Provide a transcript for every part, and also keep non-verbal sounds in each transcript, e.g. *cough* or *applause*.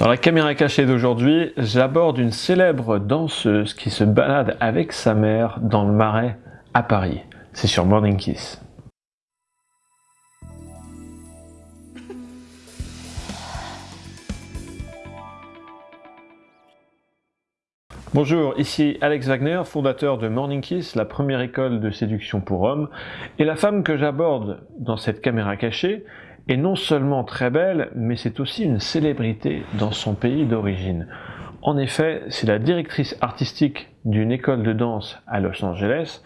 Dans la caméra cachée d'aujourd'hui, j'aborde une célèbre danseuse qui se balade avec sa mère dans le marais à Paris. C'est sur Morning Kiss. Bonjour, ici Alex Wagner, fondateur de Morning Kiss, la première école de séduction pour hommes. Et la femme que j'aborde dans cette caméra cachée est non seulement très belle, mais c'est aussi une célébrité dans son pays d'origine. En effet, c'est la directrice artistique d'une école de danse à Los Angeles,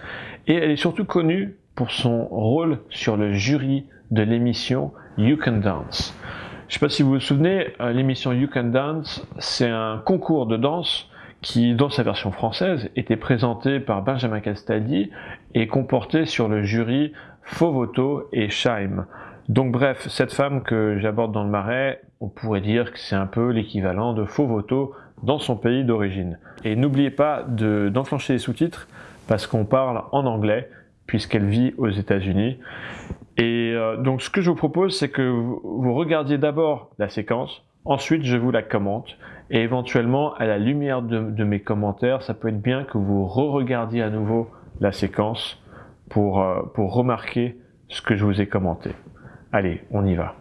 et elle est surtout connue pour son rôle sur le jury de l'émission You Can Dance. Je ne sais pas si vous vous souvenez, euh, l'émission You Can Dance, c'est un concours de danse qui, dans sa version française, était présenté par Benjamin Castaldi et comportait sur le jury Fovoto et Scheim. Donc bref, cette femme que j'aborde dans le marais, on pourrait dire que c'est un peu l'équivalent de Fovoto dans son pays d'origine. Et n'oubliez pas d'enclencher les sous-titres parce qu'on parle en anglais puisqu'elle vit aux États-Unis. Et euh, donc ce que je vous propose, c'est que vous regardiez d'abord la séquence, ensuite je vous la commente et éventuellement, à la lumière de, mes commentaires, ça peut être bien que vous re-regardiez à nouveau la séquence pour, euh, pour remarquer ce que je vous ai commenté. Allez, on y va.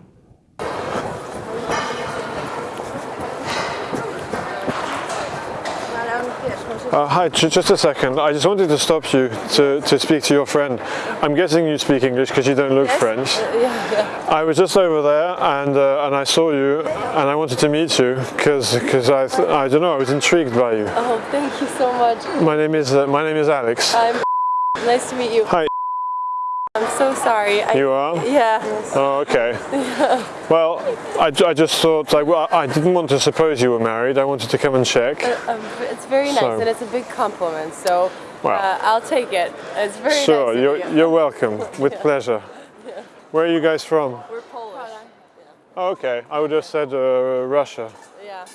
Uh, hi, just a second. I just wanted to stop you to, to speak to your friend. I'm guessing you speak English because you don't look yes. French. Uh, yeah, yeah. I was just over there and uh, and I saw you and I wanted to meet you because because I I don't know I was intrigued by you. Oh, thank you so much. My name is uh, my name is Alex. I'm *laughs* nice to meet you. Hi. I'm so sorry. I, You are? Yeah. Oh, okay. *laughs* Well, I, I just thought, I, well, I didn't want to suppose you were married. I wanted to come and check. Uh, um, it's very nice So- and it's a big compliment. So Wow. uh, I'll take it. It's very Sure, nice. of you're, you. you're welcome. With *laughs* pleasure. Yeah. Where are you guys from? We're Polish. Oh, okay. I would have said uh, Russia. Yeah.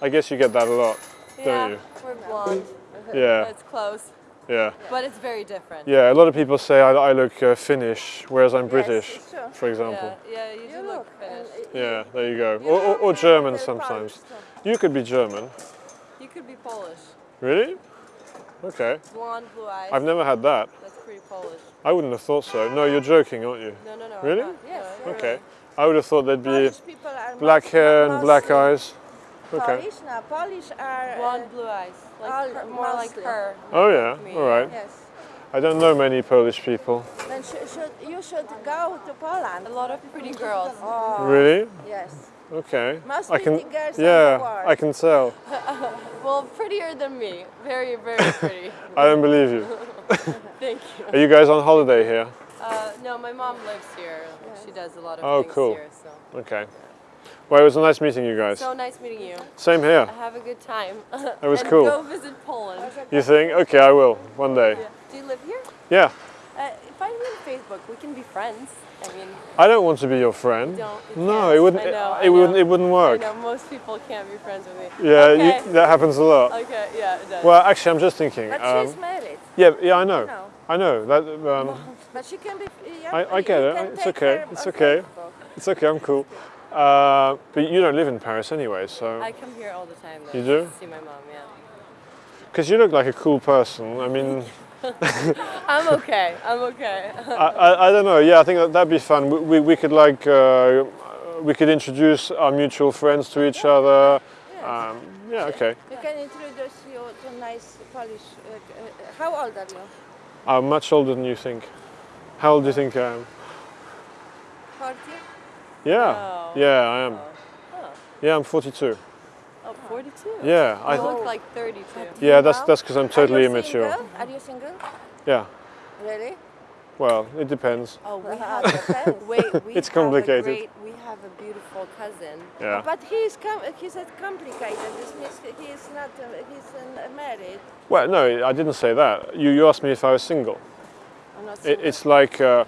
I guess you get that a lot, yeah. don't you? We're blonde. Yeah. It's close, Yeah. but it's very different. Yeah, a lot of people say I, I look uh, Finnish, whereas I'm British, sure. for example. Yeah, yeah, you do look Finnish. Yeah, there you go. Or, or, or German sometimes. You could be German. You could be Polish. Really? Okay. Blonde, blue eyes. I've never had that. That's pretty Polish. I wouldn't have thought so. No, you're joking, aren't you? No, no, no. Really? Yes. No, Okay. I would have thought there'd be Polish people are black hair and black eyes. Okay. Polish, no, Polish are. Blonde, uh, blue eyes. Like all- her, more like her. Oh yeah, Me. all right. yes. I don't know many Polish people. Then sh- should, you should go to Poland. A lot of pretty girls. Oh, Really? yes. Okay. Most I can. pretty girls Yeah. I can tell. *laughs* Well, prettier than me. Very, very pretty. *laughs* I don't believe you. *laughs* Thank you. Are you guys on holiday here? Uh, no, my mom lives here. She does a lot of Oh, things cool. here. So. Okay. Well, it was nice meeting you guys. so nice meeting you. Same here. Have a good time. It was *laughs* and cool. Go visit Poland. You think? Okay, I will one day. Do you live here? Yeah. Uh, find me on Facebook. We can be friends. I mean, I don't want to be your friend. don't. you No, can't. it wouldn't. I know, it I wouldn't. know. It wouldn't I work. know most people can't be friends with me. Yeah, Okay. you, that happens a lot. Okay, yeah, it does. Well, actually, I'm just thinking. But um, she's married. yeah, yeah, I know. No. I know that. Um, But she can be. Yeah, I- I get it. It's okay. It's okay. Facebook. it's okay. I'm cool. Uh, but you don't live in Paris anyway, so I come here all the time. Though, You do? to See my mom. Yeah. because you look like a cool person. I mean, *laughs* I'm okay. I'm okay. I, I, I don't know. Yeah, I think that, that'd be fun. We, we, we could like uh, we could introduce our mutual friends to each other. Um, yeah. Okay. You can introduce you to nice Polish. Uh, how old are you? I'm much older than you think. How old do you think I am? 40? Yeah. Oh. Yeah, I am. Oh. Yeah, I'm 42. oh, 42. Yeah. I. You look like 32. Yeah, that's Now? that's because I'm totally are immature. Single? Are you single? Yeah. Really? Well, it depends. Oh, we have. depends. *laughs* Wait, we *laughs* It's have complicated. A great, we have a beautiful cousin. Yeah. But he's com- he's not complicated. This means he is not uh, he's married. Well, no, I didn't say that. You, you asked me if I was single. I'm not It, single. it's like uh,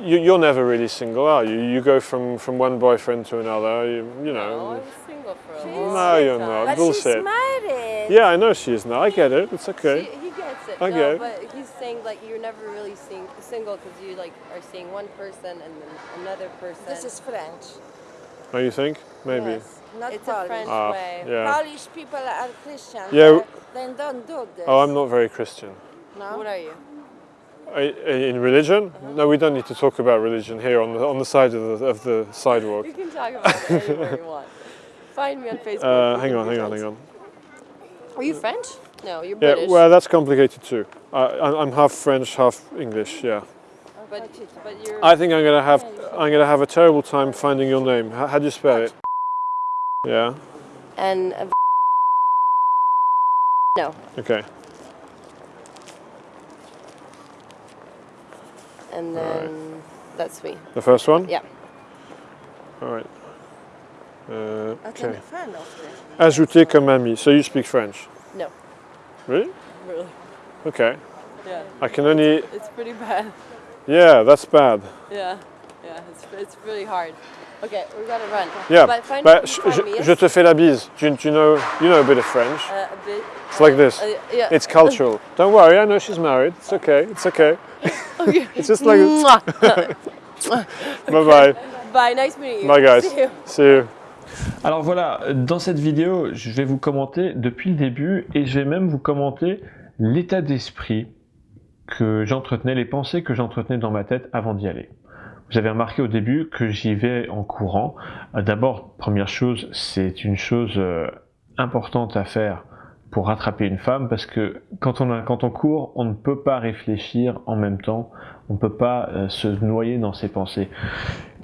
you, you're never really single, are you? You go from, from one boyfriend to another. You, you I know. was single for a She's- long No, you're time. not. but bullshit. she's married. Yeah, I know she is now. I get it. It's okay. He, he gets it. Okay. No, but he's saying like you're never really seeing, single because you like are seeing one person and then another person. This is French. Oh, you think? Maybe. Yes. not It's a Polish. French Ah, way. yeah. Polish people are Christian. Yeah. Then don't do this. Oh, I'm not very Christian. No? What are you? In religion? No, we don't need to talk about religion here on the on the side of the, of the sidewalk. *laughs* You can talk about anywhere you want. Find me on Facebook. Uh, hang on, hang on, hang on. Are you French? No, you're Yeah, British. well, that's complicated too. I, I'm- I'm half French, half English. Yeah. but, but you're. I think I'm gonna have I'm gonna have a terrible time finding your name. How, how do you spell it? Yeah. and. a- No, Okay. And then that's me. The first one. Yeah. All right. Uh, I okay. friend of. Ajouter comme ami. So you speak French? No. Really? Really? Okay. Yeah. I can only. It's pretty bad. Yeah, that's bad. Yeah. Yeah. It's, it's really hard. Okay, we gotta run. Yeah. But find, je, find je- me, yes? je te fais la bise. Tu, tu know, you know a bit of French. Uh, a bit. It's like this. Uh, yeah. It's cultural. Don't worry, I know she's married. It's okay. It's okay. *laughs* Okay. *laughs* It's just like. Mwah. *laughs* Bye bye. Bye. Nice meeting you. Bye guys. See you. See you. Alors voilà, dans cette vidéo, je vais vous commenter depuis le début et je vais même vous commenter l'état d'esprit que j'entretenais, les pensées que j'entretenais dans ma tête avant d'y aller. Avez remarqué au début que j'y vais en courant. Euh, D'abord, première chose, c'est une chose euh, importante à faire pour rattraper une femme parce que quand on, a, quand on court, on ne peut pas réfléchir en même temps, on ne peut pas euh, se noyer dans ses pensées.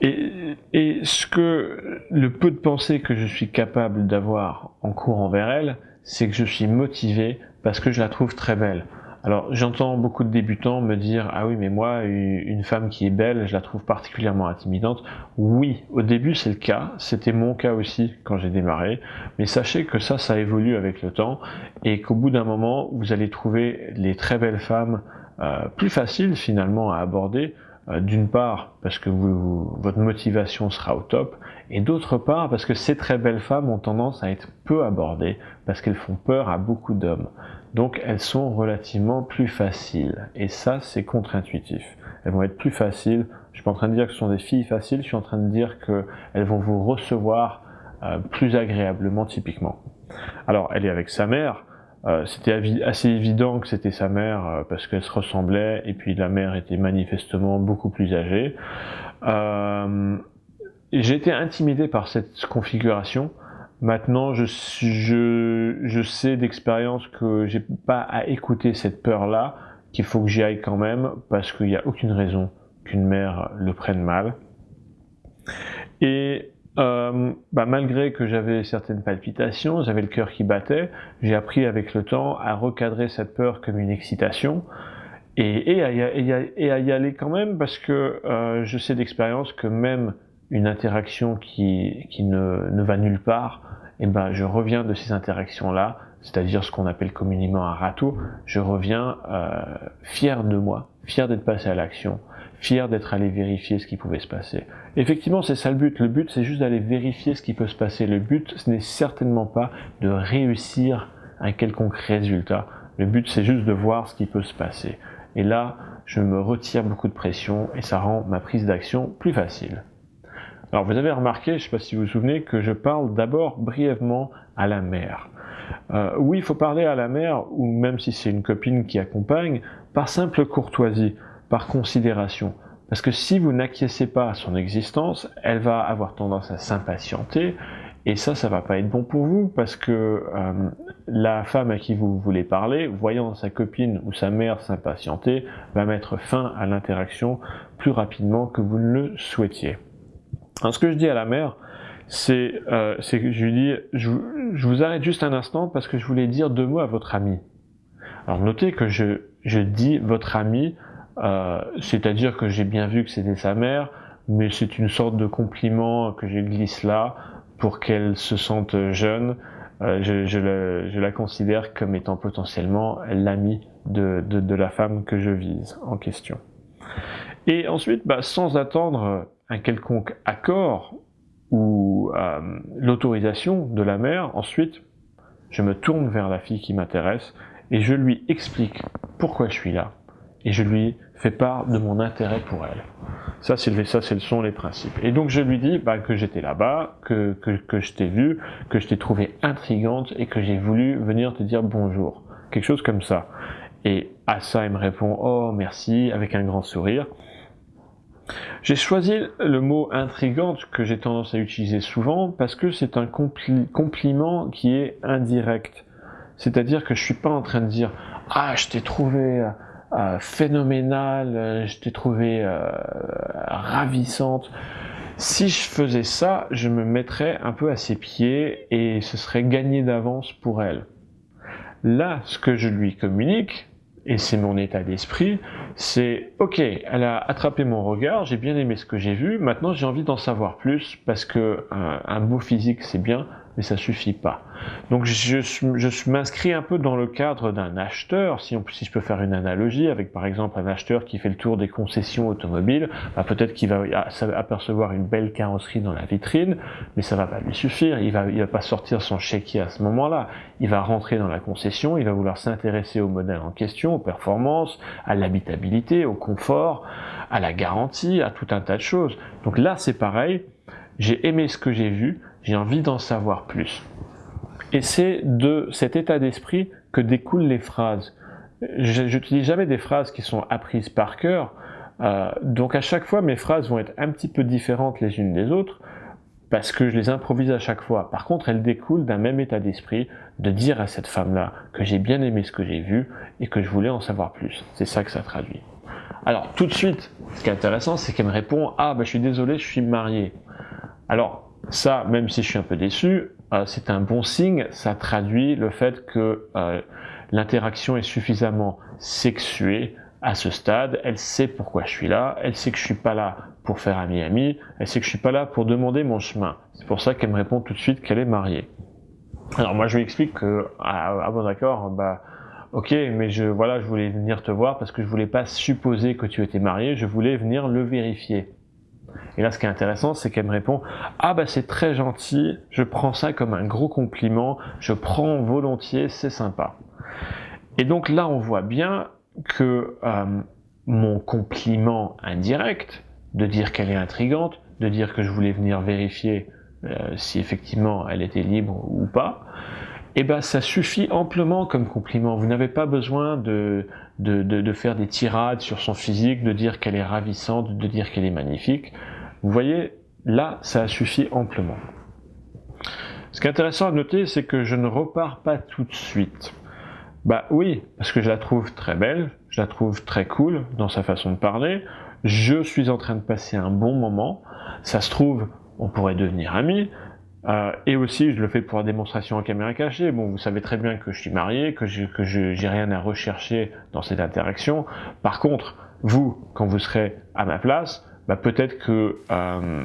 Et, et ce que le peu de pensées que je suis capable d'avoir en courant vers elle, c'est que je suis motivé parce que je la trouve très belle. Alors j'entends beaucoup de débutants me dire ah oui mais moi une femme qui est belle je la trouve particulièrement intimidante. Oui au début c'est le cas, c'était mon cas aussi quand j'ai démarré, mais sachez que ça ça évolue avec le temps et qu'au bout d'un moment vous allez trouver les très belles femmes euh, plus faciles finalement à aborder euh, d'une part parce que votre motivation sera au top, et d'autre part parce que ces très belles femmes ont tendance à être peu abordées, parce qu'elles font peur à beaucoup d'hommes. Donc elles sont relativement plus faciles, et ça c'est contre-intuitif. Elles vont être plus faciles, je suis pas en train de dire que ce sont des filles faciles, je suis en train de dire qu'elles vont vous recevoir euh, plus agréablement typiquement. Alors elle est avec sa mère, euh, c'était assez évident que c'était sa mère euh, parce qu'elle se ressemblait et puis la mère était manifestement beaucoup plus âgée. Euh, j'ai été intimidé par cette configuration. Maintenant, je, je, je sais d'expérience que j'ai pas à écouter cette peur-là, qu'il faut que j'y aille quand même parce qu'il n'y a aucune raison qu'une mère le prenne mal. Et euh, bah, malgré que j'avais certaines palpitations, j'avais le cœur qui battait, j'ai appris avec le temps à recadrer cette peur comme une excitation et, et, à, y, et à, y aller quand même parce que euh, je sais d'expérience que même une interaction qui, qui ne, ne va nulle part, et ben je reviens de ces interactions-là, c'est-à-dire ce qu'on appelle communément un râteau, je reviens euh, fier de moi, fier d'être passé à l'action, fier d'être allé vérifier ce qui pouvait se passer. Effectivement, c'est ça le but. Le but, c'est juste d'aller vérifier ce qui peut se passer. Le but, ce n'est certainement pas de réussir un quelconque résultat. Le but, c'est juste de voir ce qui peut se passer. Et là, je me retire beaucoup de pression et ça rend ma prise d'action plus facile. Alors, vous avez remarqué, je ne sais pas si vous vous souvenez, que je parle d'abord brièvement à la mère. Euh, oui, il faut parler à la mère, ou même si c'est une copine qui accompagne, par simple courtoisie, par considération. Parce que si vous n'acquiescez pas à son existence, elle va avoir tendance à s'impatienter, et ça, ça va pas être bon pour vous, parce que euh, la femme à qui vous voulez parler, voyant sa copine ou sa mère s'impatienter, va mettre fin à l'interaction plus rapidement que vous ne le souhaitiez. Alors ce que je dis à la mère, c'est euh, que je lui dis, je, je, vous arrête juste un instant parce que je voulais dire deux mots à votre ami. Alors notez que je, je dis votre ami, euh, c'est-à-dire que j'ai bien vu que c'était sa mère, mais c'est une sorte de compliment que je glisse là pour qu'elle se sente jeune. Euh, je, je, la, je, la, considère comme étant potentiellement l'ami de, de, de, la femme que je vise en question. Et ensuite, bah, sans attendre un quelconque accord ou euh, l'autorisation de la mère, ensuite, je me tourne vers la fille qui m'intéresse et je lui explique pourquoi je suis là et je lui fais part de mon intérêt pour elle. Ça, c'est le, ça, le sont les principes. Et donc, je lui dis bah, que j'étais là-bas, que, que, que je t'ai vu, que je t'ai trouvé intrigante et que j'ai voulu venir te dire bonjour. Quelque chose comme ça. Et à ça, il me répond Oh, merci, avec un grand sourire. J'ai choisi le mot intrigante que j'ai tendance à utiliser souvent parce que c'est un compliment qui est indirect. C'est-à-dire que je suis pas en train de dire ah je t'ai trouvé euh, phénoménal, euh, je t'ai trouvé euh, ravissante. Si je faisais ça, je me mettrais un peu à ses pieds et ce serait gagné d'avance pour elle. Là, ce que je lui communique, et c'est mon état d'esprit, c'est ok, elle a attrapé mon regard, j'ai bien aimé ce que j'ai vu, maintenant j'ai envie d'en savoir plus parce que un beau physique c'est bien, mais ça suffit pas. Donc je, je m'inscris un peu dans le cadre d'un acheteur, si, on, si je peux faire une analogie, avec par exemple un acheteur qui fait le tour des concessions automobiles, bah peut-être qu'il va apercevoir une belle carrosserie dans la vitrine, mais ça va pas lui suffire, il va, il va pas sortir son chéquier à ce moment-là, il va rentrer dans la concession, il va vouloir s'intéresser au modèle en question, aux performances, à l'habitabilité, au confort, à la garantie, à tout un tas de choses. Donc là c'est pareil, j'ai aimé ce que j'ai vu, j'ai envie d'en savoir plus. Et c'est de cet état d'esprit que découlent les phrases. Je n'utilise jamais des phrases qui sont apprises par cœur, euh, donc à chaque fois mes phrases vont être un petit peu différentes les unes des autres, parce que je les improvise à chaque fois. Par contre, elles découlent d'un même état d'esprit, de dire à cette femme-là que j'ai bien aimé ce que j'ai vu et que je voulais en savoir plus. C'est ça que ça traduit. Alors tout de suite, ce qui est intéressant, c'est qu'elle me répond « Ah, bah, je suis désolé, je suis marié ». Alors, ça, même si je suis un peu déçu, euh, c'est un bon signe, ça traduit le fait que euh, l'interaction est suffisamment sexuée à ce stade, elle sait pourquoi je suis là, elle sait que je suis pas là pour faire ami-ami, elle sait que je suis pas là pour demander mon chemin. C'est pour ça qu'elle me répond tout de suite qu'elle est mariée. Alors moi je lui explique que, ah, bon d'accord, bah ok, mais je voilà, je voulais venir te voir parce que je voulais pas supposer que tu étais marié, je voulais venir le vérifier. Et là, ce qui est intéressant, c'est qu'elle me répond « Ah bah c'est très gentil, je prends ça comme un gros compliment, je prends volontiers, c'est sympa. » Et donc là, on voit bien que euh, mon compliment indirect, de dire qu'elle est intrigante, de dire que je voulais venir vérifier euh, si effectivement elle était libre ou pas, eh ben ça suffit amplement comme compliment. Vous n'avez pas besoin de, de, de, faire des tirades sur son physique, de dire qu'elle est ravissante, de dire qu'elle est magnifique. Vous voyez, là, ça suffit amplement. Ce qui est intéressant à noter, c'est que je ne repars pas tout de suite. Bah oui, parce que je la trouve très belle, je la trouve très cool dans sa façon de parler, je suis en train de passer un bon moment, ça se trouve, on pourrait devenir amis, euh, et aussi, je le fais pour la démonstration en caméra cachée. Bon, vous savez très bien que je suis marié, que je que j'ai rien à rechercher dans cette interaction. Par contre, vous, quand vous serez à ma place, bah, peut-être que euh,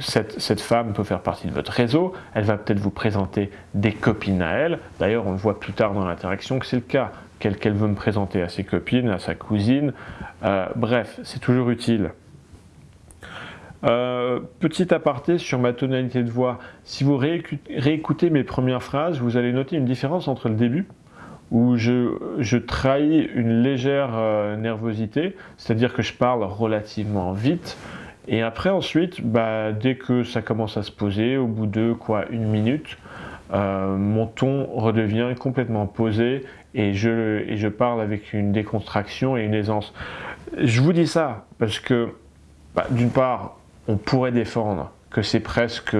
cette, cette, femme peut faire partie de votre réseau, elle va peut-être vous présenter des copines à elle. D'ailleurs, on le voit plus tard dans l'interaction que c'est le cas, qu'elle veut me présenter à ses copines, à sa cousine. Euh, bref, c'est toujours utile. Euh, petit aparté sur ma tonalité de voix, si vous réécoutez mes premières phrases, vous allez noter une différence entre le début, où je, trahis une légère euh, nervosité, c'est-à-dire que je parle relativement vite, et après ensuite, bah, dès que ça commence à se poser, au bout de quoi une minute, euh, mon ton redevient complètement posé et je, et je parle avec une décontraction et une aisance. Je vous dis ça parce que, bah, d'une part, on pourrait défendre que c'est presque,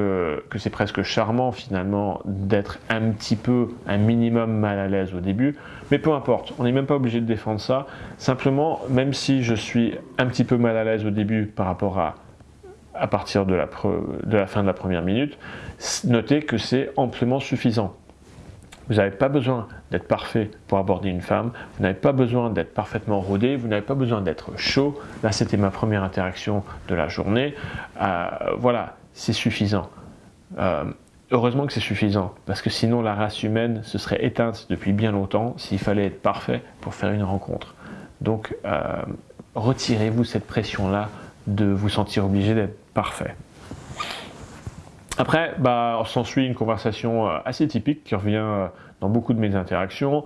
presque charmant finalement d'être un petit peu, un minimum mal à l'aise au début, mais peu importe, on n'est même pas obligé de défendre ça, simplement, même si je suis un petit peu mal à l'aise au début par rapport à à partir de la, de la fin de la première minute, notez que c'est amplement suffisant. Vous n'avez pas besoin d'être parfait pour aborder une femme, vous n'avez pas besoin d'être parfaitement rodé, vous n'avez pas besoin d'être chaud. Là, c'était ma première interaction de la journée. Euh, voilà, c'est suffisant. Euh, heureusement que c'est suffisant, parce que sinon la race humaine se serait éteinte depuis bien longtemps s'il fallait être parfait pour faire une rencontre. Donc, euh, retirez-vous cette pression-là de vous sentir obligé d'être parfait. Après, bah, s'ensuit une conversation euh, assez typique qui revient euh, dans beaucoup de mes interactions.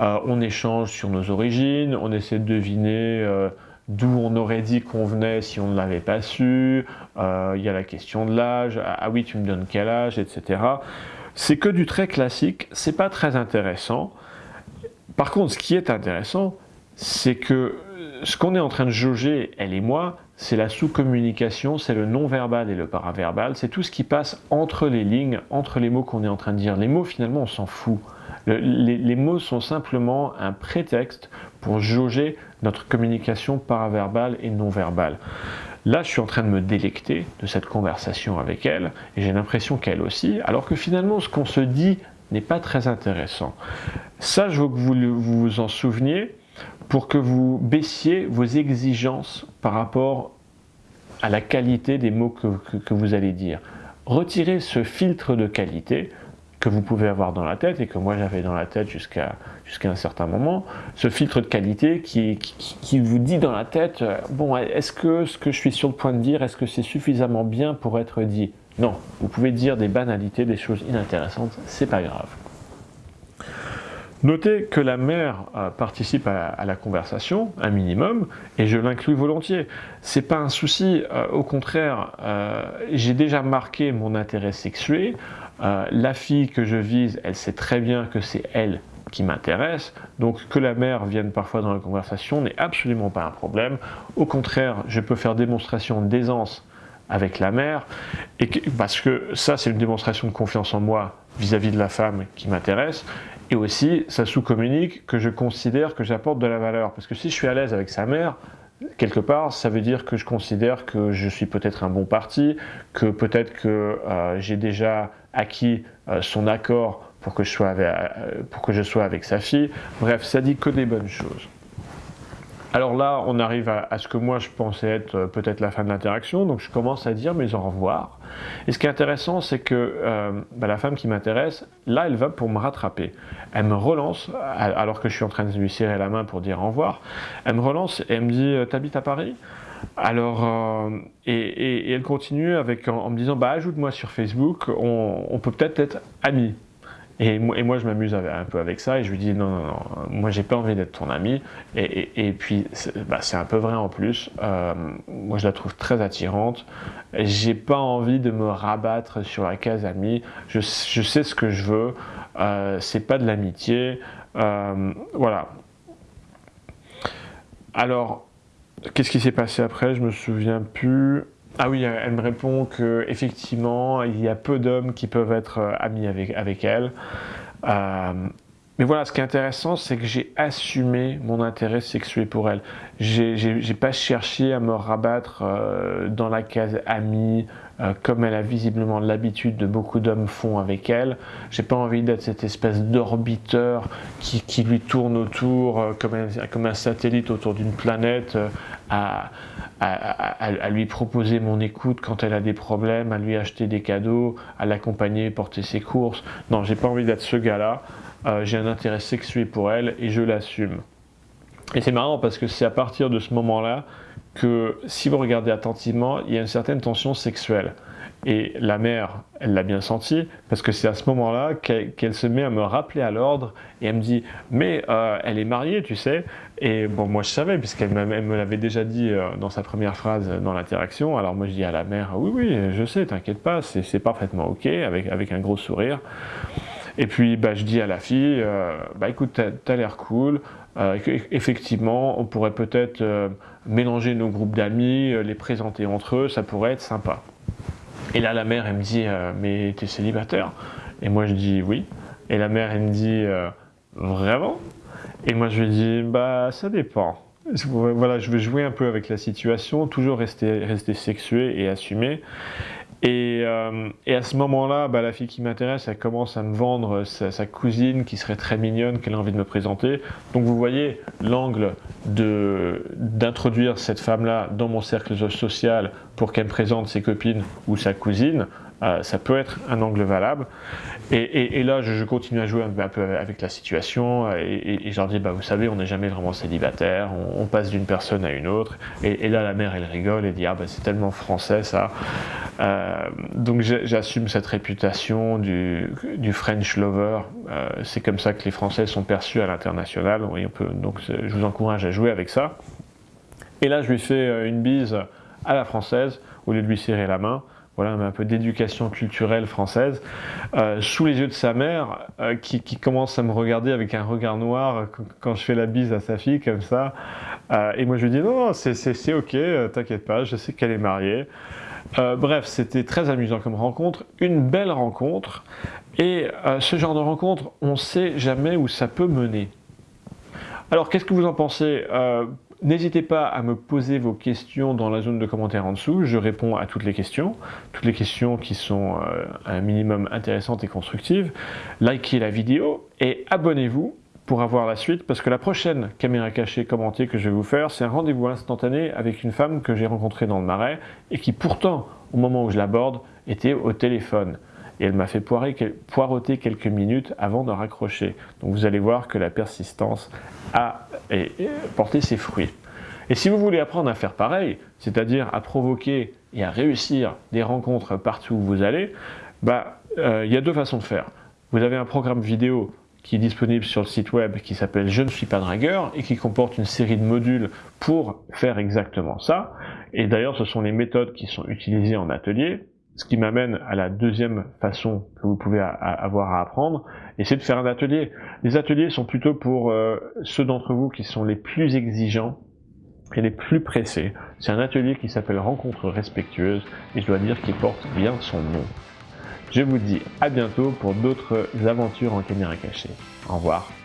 Euh, on échange sur nos origines, on essaie de deviner d'où on aurait dit qu'on venait si on ne l'avait pas su. Il y a la question de l'âge, ah, ah oui tu me donnes quel âge, etc. C'est que du très classique, c'est pas très intéressant. Par contre, ce qui est intéressant, c'est que ce qu'on est en train de jauger, elle et moi, c'est la sous-communication, c'est le non-verbal et le paraverbal, c'est tout ce qui passe entre les lignes, entre les mots qu'on est en train de dire. Les mots, finalement, on s'en fout. les, mots sont simplement un prétexte pour jauger notre communication paraverbale et non-verbale. Là, je suis en train de me délecter de cette conversation avec elle, et j'ai l'impression qu'elle aussi, alors que finalement, ce qu'on se dit n'est pas très intéressant. Ça, je veux que vous vous en souveniez, pour que vous baissiez vos exigences par rapport à la qualité des mots que, vous allez dire. Retirez ce filtre de qualité que vous pouvez avoir dans la tête et que moi j'avais dans la tête jusqu'à jusqu'à un certain moment, ce filtre de qualité qui, qui, vous dit dans la tête, euh, bon, est-ce que ce que je suis sur le point de dire, est-ce que c'est suffisamment bien pour être dit? Non, vous pouvez dire des banalités, des choses inintéressantes, c'est pas grave. Notez que la mère euh, participe à, la conversation, un minimum, et je l'inclus volontiers. C'est pas un souci, euh, au contraire, euh, j'ai déjà marqué mon intérêt sexué. la fille que je vise, elle sait très bien que c'est elle qui m'intéresse, donc que la mère vienne parfois dans la conversation n'est absolument pas un problème. Au contraire, je peux faire démonstration d'aisance avec la mère, parce que ça c'est une démonstration de confiance en moi vis-à-vis -vis de la femme qui m'intéresse, et aussi, ça sous-communique que je considère que j'apporte de la valeur. Parce que si je suis à l'aise avec sa mère, quelque part, ça veut dire que je considère que je suis peut-être un bon parti, que peut-être que euh, j'ai déjà acquis euh, son accord euh, pour que je sois avec sa fille. Bref, ça dit que des bonnes choses. Alors là, on arrive à, ce que moi je pensais être euh, peut-être la fin de l'interaction, donc je commence à dire mes au revoir. Et ce qui est intéressant, c'est que euh, bah, la femme qui m'intéresse, là, elle va pour me rattraper. Elle me relance, alors que je suis en train de lui serrer la main pour dire au revoir. Elle me relance et elle me dit euh, T'habites à Paris? Alors, et, elle continue avec, en, me disant, bah ajoute-moi sur Facebook, on, on peut peut-être être amis. Et moi, je m'amuse un peu avec ça et je lui dis non, non, non, moi j'ai pas envie d'être ton ami. Et, puis bah, c'est un peu vrai en plus. Euh, moi je la trouve très attirante. J'ai pas envie de me rabattre sur la case ami. Je, sais ce que je veux. Euh, c'est pas de l'amitié. Euh, voilà. Alors, qu'est-ce qui s'est passé après? Je me souviens plus. Ah oui, elle me répond que effectivement, il y a peu d'hommes qui peuvent être euh, amis avec, elle. Euh, mais voilà, ce qui est intéressant, c'est que j'ai assumé mon intérêt sexuel pour elle. J'ai pas cherché à me rabattre euh, dans la case amie, comme elle a visiblement l'habitude de beaucoup d'hommes font avec elle. J'ai pas envie d'être cette espèce d'orbiteur qui, qui, lui tourne autour comme, un, comme un satellite autour d'une planète à, à, lui proposer mon écoute quand elle a des problèmes, à lui acheter des cadeaux, à l'accompagner, porter ses courses. Non, j'ai pas envie d'être ce gars-là. Euh, j'ai un intérêt sexuel pour elle et je l'assume. Et c'est marrant parce que c'est à partir de ce moment-là que si vous regardez attentivement, il y a une certaine tension sexuelle. Et la mère, elle l'a bien senti, parce que c'est à ce moment-là qu'elle se met à me rappeler à l'ordre, et elle me dit, mais euh, elle est mariée, tu sais. Et bon, moi je savais, puisqu'elle me l'avait déjà dit euh, dans sa première phrase dans l'interaction. Alors moi je dis à la mère, oui, oui, je sais, t'inquiète pas, c'est parfaitement ok, avec, avec un gros sourire. Et puis bah, je dis à la fille, euh, bah écoute, t'as l'air cool, effectivement, on pourrait peut-être mélanger nos groupes d'amis, les présenter entre eux, ça pourrait être sympa. Et là, la mère, elle me dit euh, Mais t'es célibataire? Et moi, je dis Oui. Et la mère, elle me dit euh, Vraiment? Et moi, je lui dis Bah, ça dépend. Voilà, je veux jouer un peu avec la situation, toujours rester, rester sexué et assumé. Euh, et, à ce moment-là, bah, la fille qui m'intéresse, elle commence à me vendre sa, cousine qui serait très mignonne, qu'elle a envie de me présenter. Donc vous voyez l'angle d'introduire cette femme-là dans mon cercle social pour qu'elle me présente ses copines ou sa cousine. Euh, ça peut être un angle valable. Et, là, je, continue à jouer un peu avec la situation et, je leur dis, bah, vous savez, on n'est jamais vraiment célibataire, on, passe d'une personne à une autre. Et, là, la mère, elle rigole et dit, ah bah, c'est tellement français ça. Euh, donc j'assume cette réputation du, French lover. Euh, c'est comme ça que les Français sont perçus à l'international. Donc je vous encourage à jouer avec ça. Et là, je lui fais une bise à la française au lieu de lui serrer la main voilà, un peu d'éducation culturelle française, euh, sous les yeux de sa mère, euh, qui, commence à me regarder avec un regard noir quand je fais la bise à sa fille, comme ça. Euh, et moi, je lui dis, non, c'est ok, t'inquiète pas, je sais qu'elle est mariée. bref, c'était très amusant comme rencontre, une belle rencontre, et ce genre de rencontre, on ne sait jamais où ça peut mener. Alors, qu'est-ce que vous en pensez? N'hésitez pas à me poser vos questions dans la zone de commentaires en dessous, je réponds à toutes les questions, toutes les questions qui sont euh, un minimum intéressantes et constructives. Likez la vidéo et abonnez-vous pour avoir la suite, parce que la prochaine caméra cachée commentée que je vais vous faire, c'est un rendez-vous instantané avec une femme que j'ai rencontrée dans le marais, et qui pourtant, au moment où je l'aborde, était au téléphone et elle m'a fait poireauter quelques minutes avant de raccrocher. Donc vous allez voir que la persistance a porté ses fruits. Et si vous voulez apprendre à faire pareil, c'est-à-dire à provoquer et à réussir des rencontres partout où vous allez, bah, euh, il y a deux façons de faire. Vous avez un programme vidéo qui est disponible sur le site web qui s'appelle Je ne suis pas dragueur et qui comporte une série de modules pour faire exactement ça. Et d'ailleurs, ce sont les méthodes qui sont utilisées en atelier. Ce qui m'amène à la deuxième façon que vous pouvez avoir à apprendre, et c'est de faire un atelier. Les ateliers sont plutôt pour euh, ceux d'entre vous qui sont les plus exigeants et les plus pressés. C'est un atelier qui s'appelle Rencontre respectueuse, et je dois dire qu'il porte bien son nom. Je vous dis à bientôt pour d'autres aventures en caméra cachée. Au revoir.